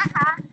Haha.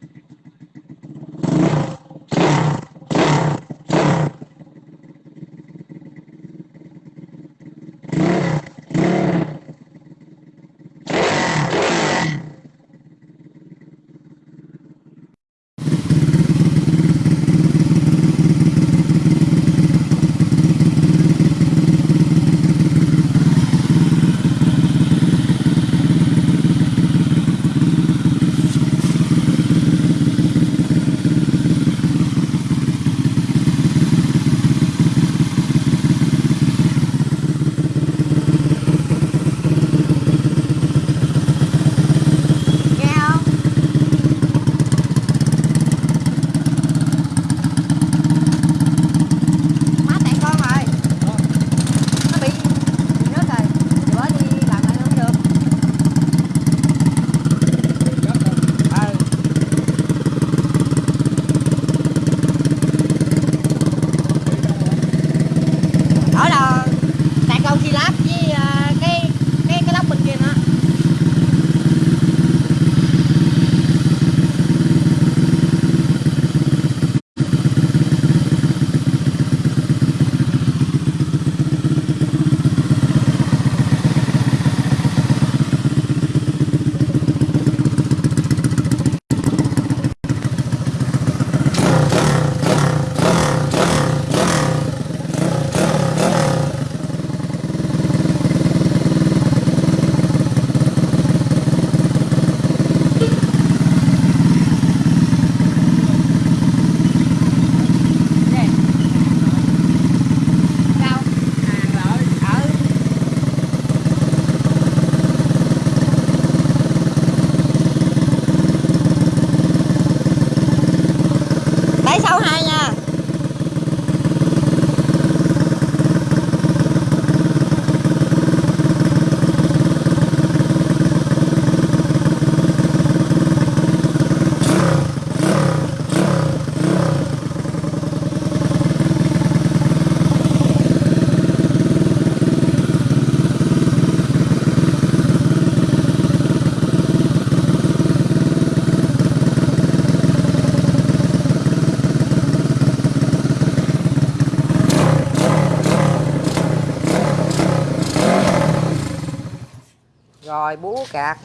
Rồi búa cạc.